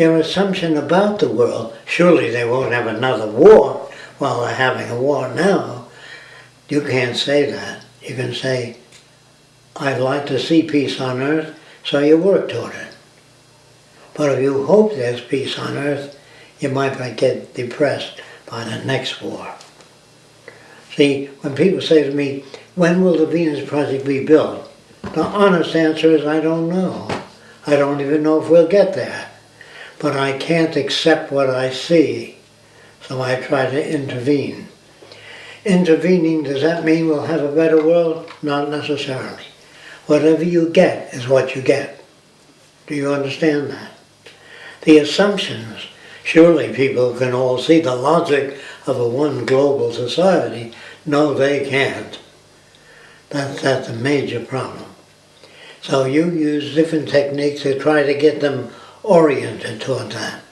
your assumption about the world, surely they won't have another war while they're having a war now. You can't say that. You can say, I'd like to see peace on earth, so you work toward it. But if you hope there's peace on earth, you might get depressed by the next war. See, when people say to me, when will the Venus Project be built? The honest answer is I don't know. I don't even know if we'll get there. But I can't accept what I see, so I try to intervene. Intervening, does that mean we'll have a better world? Not necessarily. Whatever you get is what you get. Do you understand that? The assumptions, surely people can all see the logic of a one global society. No, they can't. That's, that's a major problem. So you use different techniques to try to get them oriented toward that.